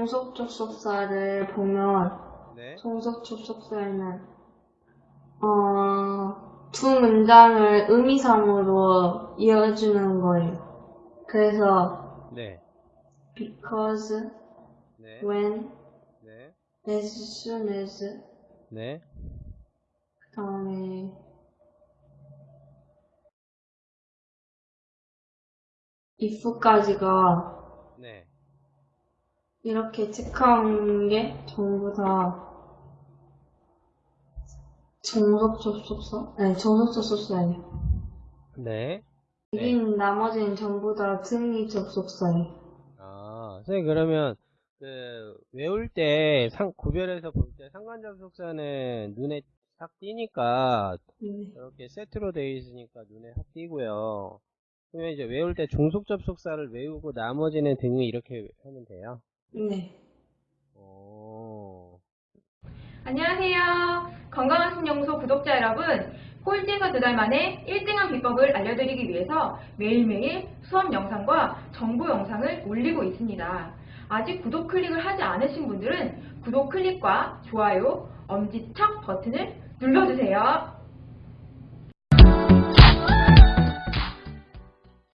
종속 접속사를 보면 네. 종속 접속사에는 어, 두 문장을 의미상으로 이어주는 거예요. 그래서 네. because, 네. when, 네. as soon as 네. 그 다음에 if까지가 네. 이렇게 체크한 게 전부 다 종속 접속사? 아니 종속 접속사예요. 네. 여긴 나머지는 전부 다 등위 접속사예요. 아, 선생님 그러면 그 외울 때 상, 구별해서 볼 때 상관 접속사는 눈에 딱 띄니까 네. 이렇게 세트로 되어 있으니까 눈에 확 띄고요. 그러면 이제 외울 때 종속 접속사를 외우고 나머지는 등위 이렇게 하면 돼요. 네. 오. 안녕하세요. 건강한 신영소 구독자 여러분. 꼴찌에서 두 달 만에 1등한 비법을 알려드리기 위해서 매일매일 수업 영상과 정보 영상을 올리고 있습니다. 아직 구독 클릭을 하지 않으신 분들은 구독 클릭과 좋아요, 엄지척 버튼을 눌러주세요.